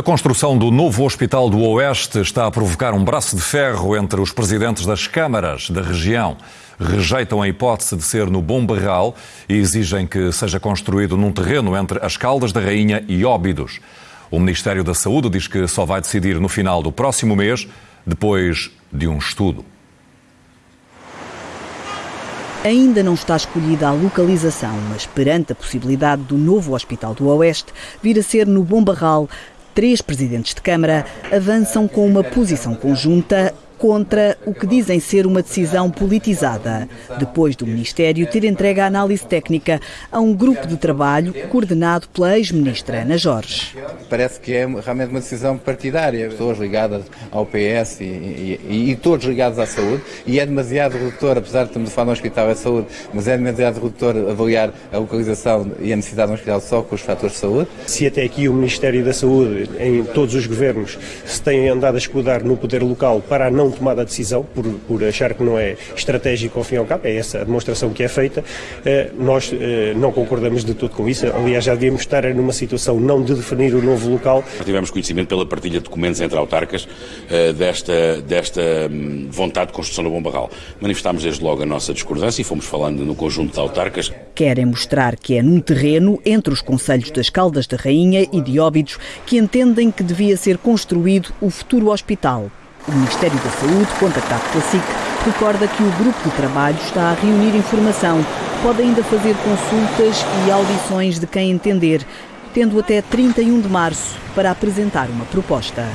A construção do novo Hospital do Oeste está a provocar um braço de ferro entre os presidentes das câmaras da região. Rejeitam a hipótese de ser no Bom Barral e exigem que seja construído num terreno entre as Caldas da Rainha e Óbidos. O Ministério da Saúde diz que só vai decidir no final do próximo mês, depois de um estudo. Ainda não está escolhida a localização, mas perante a possibilidade do novo Hospital do Oeste vir a ser no Bom Barral, três presidentes de Câmara avançam com uma posição conjunta contra o que dizem ser uma decisão politizada, depois do Ministério ter entregue a análise técnica a um grupo de trabalho coordenado pela ex-ministra Ana Jorge. Parece que é realmente uma decisão partidária, pessoas ligadas ao PS e, e, e todos ligados à saúde, e é demasiado redutor, apesar de estamos a falar de um hospital da saúde, mas é demasiado redutor avaliar a localização e a necessidade de um hospital só com os fatores de saúde. Se até aqui o Ministério da Saúde, em todos os governos, se tem andado a escudar no poder local para a não tomada a decisão, por, por achar que não é estratégico ao fim e ao cabo, é essa a demonstração que é feita. Eh, nós eh, não concordamos de tudo com isso. Aliás, já devíamos estar numa situação não de definir o novo local. Tivemos conhecimento pela partilha de documentos entre autarcas eh, desta, desta hum, vontade de construção do Bom Barral. Manifestámos desde logo a nossa discordância e fomos falando no conjunto de autarcas. Querem mostrar que é num terreno entre os Conselhos das Caldas da Rainha e de Óbidos que entendem que devia ser construído o futuro hospital. O Ministério da Saúde, contactado pela SIC, recorda que o grupo de trabalho está a reunir informação. Pode ainda fazer consultas e audições de quem entender, tendo até 31 de março para apresentar uma proposta.